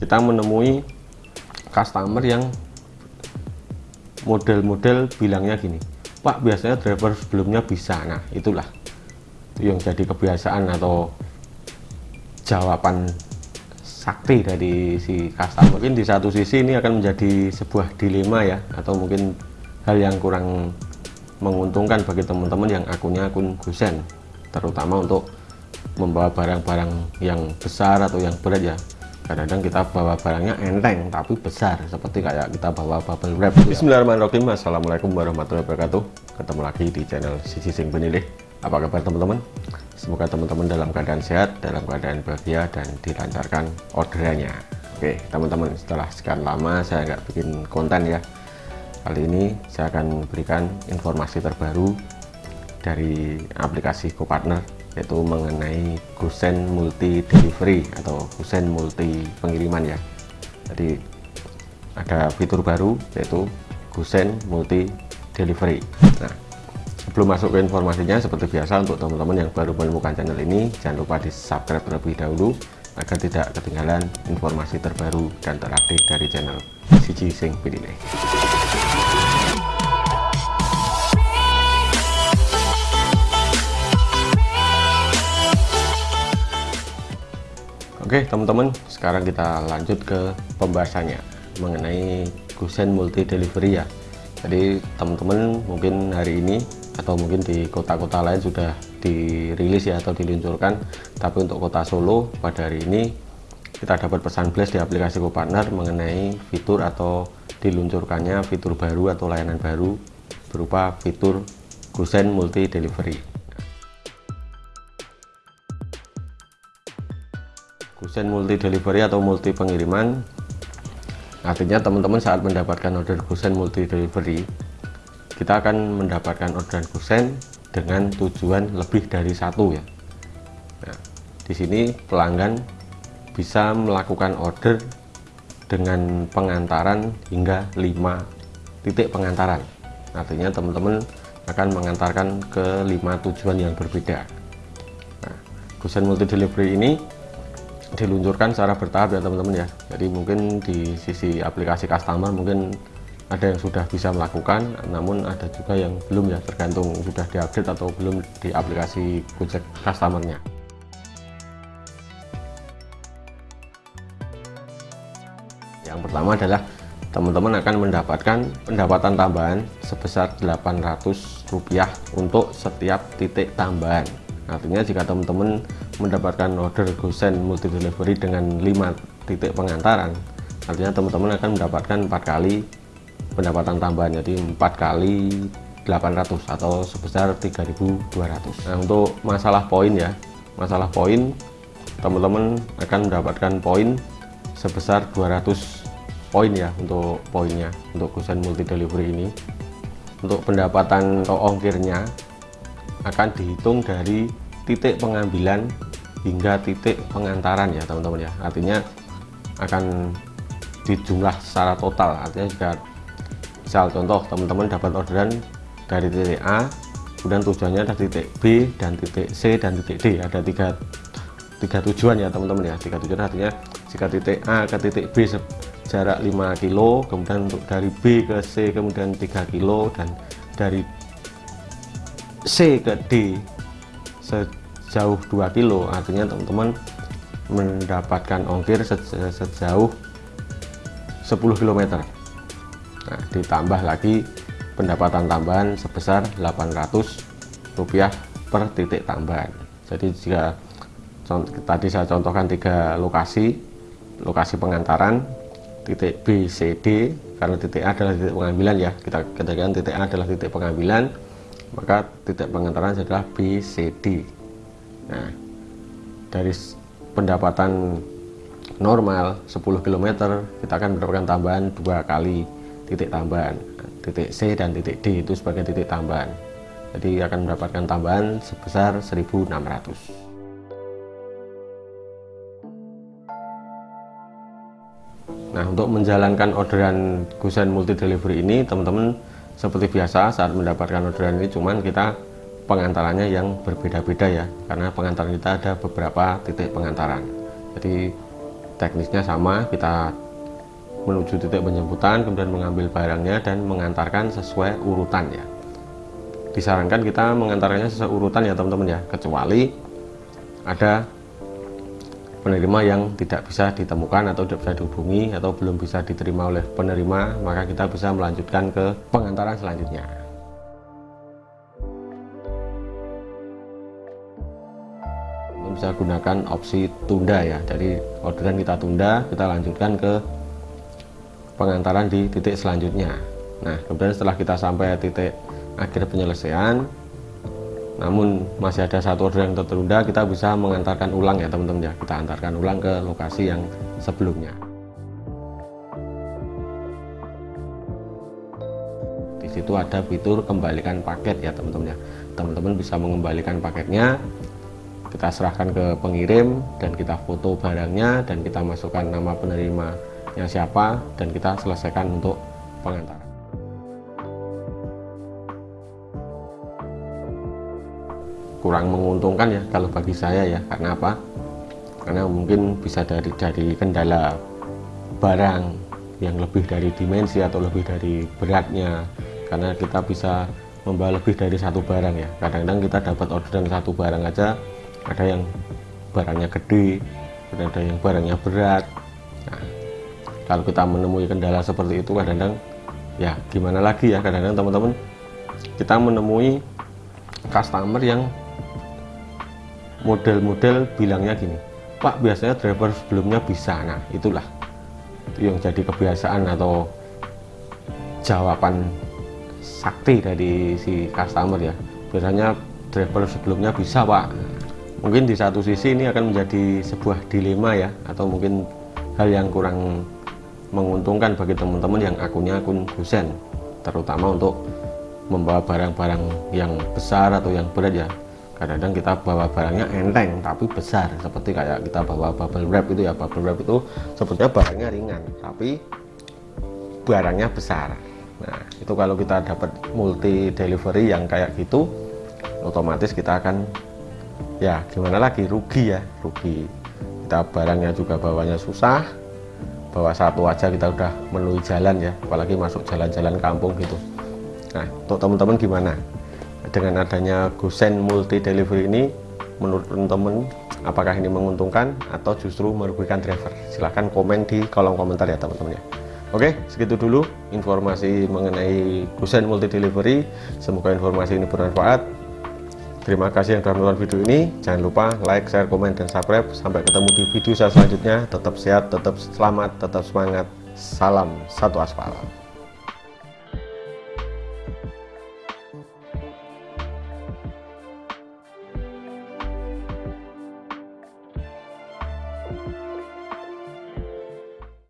kita menemui customer yang model-model bilangnya gini Pak biasanya driver sebelumnya bisa. Nah itulah itu yang jadi kebiasaan atau jawaban sakti dari si customer. Mungkin di satu sisi ini akan menjadi sebuah dilema ya atau mungkin hal yang kurang menguntungkan bagi teman-teman yang akunnya akun gusen terutama untuk membawa barang-barang yang besar atau yang berat ya kadang-kadang kita bawa barangnya enteng tapi besar seperti kayak kita bawa bubble wrap gitu ya. Bismillahirrahmanirrahim. Assalamualaikum warahmatullahi wabarakatuh. Ketemu lagi di channel Sisi Sing Penilih. Apa kabar teman-teman? Semoga teman-teman dalam keadaan sehat dalam keadaan bahagia dan dilancarkan orderannya. Oke teman-teman setelah sekian lama saya nggak bikin konten ya. Kali ini saya akan berikan informasi terbaru dari aplikasi GoPartner yaitu mengenai Gusen Multi Delivery atau Gusen Multi Pengiriman ya jadi ada fitur baru yaitu Gusen Multi Delivery nah sebelum masuk ke informasinya seperti biasa untuk teman-teman yang baru menemukan channel ini jangan lupa di subscribe terlebih dahulu agar tidak ketinggalan informasi terbaru dan terupdate dari channel Siji Sing Pilih. Oke teman-teman sekarang kita lanjut ke pembahasannya mengenai Gusen Multi Delivery ya. Jadi teman-teman mungkin hari ini atau mungkin di kota-kota lain sudah dirilis ya atau diluncurkan. Tapi untuk kota Solo pada hari ini kita dapat pesan flash di aplikasi GoPartner mengenai fitur atau diluncurkannya fitur baru atau layanan baru berupa fitur Gusen Multi Delivery Gusen multi delivery atau multi pengiriman artinya teman-teman saat mendapatkan order Gusen multi delivery kita akan mendapatkan orderan Gusen dengan tujuan lebih dari satu ya. Nah, di sini pelanggan bisa melakukan order dengan pengantaran hingga 5 titik pengantaran. Artinya teman-teman akan mengantarkan ke 5 tujuan yang berbeda. Nah, Gusen multi delivery ini diluncurkan secara bertahap ya teman-teman ya. Jadi mungkin di sisi aplikasi customer mungkin ada yang sudah bisa melakukan namun ada juga yang belum ya tergantung sudah diupdate atau belum di aplikasi Gojek customernya. Yang pertama adalah teman-teman akan mendapatkan pendapatan tambahan sebesar 800 rupiah untuk setiap titik tambahan artinya jika teman-teman mendapatkan order gosen multi delivery dengan 5 titik pengantaran artinya teman-teman akan mendapatkan empat kali pendapatan tambahan jadi empat kali 800 atau sebesar 3200 nah untuk masalah poin ya masalah poin teman-teman akan mendapatkan poin sebesar 200 poin ya untuk poinnya untuk gosen multi delivery ini. Untuk pendapatan atau ongkirnya akan dihitung dari titik pengambilan hingga titik pengantaran ya teman-teman ya. Artinya akan dijumlah secara total. Artinya jika misal contoh teman-teman dapat orderan dari titik A kemudian tujuannya ada titik B dan titik C dan titik D. Ada tiga tiga tujuan ya teman-teman ya. Tiga tujuan artinya jika titik A ke titik B jarak 5 kilo kemudian untuk dari B ke C kemudian 3 kilo dan dari C ke D sejauh 2 kilo. Artinya teman-teman mendapatkan ongkir sejauh 10 km nah ditambah lagi pendapatan tambahan sebesar 800 rupiah per titik tambahan. Jadi jika tadi saya contohkan tiga lokasi lokasi pengantaran titik B, C, D karena titik A adalah titik pengambilan ya. Kita katakan titik A adalah titik pengambilan maka titik pengantaran adalah B, C, D Nah, dari pendapatan normal 10 km kita akan mendapatkan tambahan dua kali titik tambahan. Titik C dan titik D itu sebagai titik tambahan. Jadi akan mendapatkan tambahan sebesar 1600 nah untuk menjalankan orderan Gusen multi delivery ini teman-teman seperti biasa saat mendapatkan orderan ini cuman kita pengantarannya yang berbeda-beda ya karena pengantaran kita ada beberapa titik pengantaran. Jadi teknisnya sama kita menuju titik penjemputan kemudian mengambil barangnya dan mengantarkan sesuai urutan ya. Disarankan kita mengantarkannya sesuai urutan ya teman-teman ya kecuali ada penerima yang tidak bisa ditemukan atau tidak bisa dihubungi atau belum bisa diterima oleh penerima maka kita bisa melanjutkan ke pengantaran selanjutnya bisa gunakan opsi tunda ya. Jadi orderan kita tunda kita lanjutkan ke pengantaran di titik selanjutnya. Nah kemudian setelah kita sampai titik akhir penyelesaian namun masih ada satu order yang tertunda kita bisa mengantarkan ulang ya teman-teman ya. Kita antarkan ulang ke lokasi yang sebelumnya. Di situ ada fitur kembalikan paket ya teman-teman ya. Teman-teman bisa mengembalikan paketnya kita serahkan ke pengirim dan kita foto barangnya dan kita masukkan nama penerima yang siapa dan kita selesaikan untuk pengantaran. Kurang menguntungkan ya kalau bagi saya ya karena apa? Karena mungkin bisa dari dari kendala barang yang lebih dari dimensi atau lebih dari beratnya. Karena kita bisa membawa lebih dari satu barang ya. Kadang-kadang kita dapat orderan satu barang aja ada yang barangnya gede ada yang barangnya berat. Nah, kalau kita menemui kendala seperti itu kadang-kadang ya gimana lagi ya? Kadang-kadang teman-teman kita menemui customer yang model-model bilangnya gini Pak biasanya driver sebelumnya bisa. Nah itulah itu yang jadi kebiasaan atau jawaban sakti dari si customer ya. Biasanya driver sebelumnya bisa Pak mungkin di satu sisi ini akan menjadi sebuah dilema ya atau mungkin hal yang kurang menguntungkan bagi teman-teman yang akunnya akun dosen terutama untuk membawa barang-barang yang besar atau yang berat ya. Kadang-kadang kita bawa barangnya enteng tapi besar seperti kayak kita bawa bubble wrap itu ya. Bubble wrap itu sebetulnya barangnya ringan tapi barangnya besar. Nah itu kalau kita dapat multi delivery yang kayak gitu otomatis kita akan ya gimana lagi? Rugi ya rugi. Kita barangnya juga bawanya susah. Bawa satu aja kita udah melalui jalan ya apalagi masuk jalan-jalan kampung gitu. Nah untuk teman-teman gimana? Dengan adanya Gosen multi delivery ini menurut teman-teman apakah ini menguntungkan atau justru merugikan driver? Silahkan komen di kolom komentar ya teman-teman ya. Oke segitu dulu informasi mengenai Gosen multi delivery. Semoga informasi ini bermanfaat terima kasih yang telah menonton video ini. Jangan lupa like share komen dan subscribe. Sampai ketemu di video saya selanjutnya. Tetap sehat tetap selamat tetap semangat. Salam satu aspal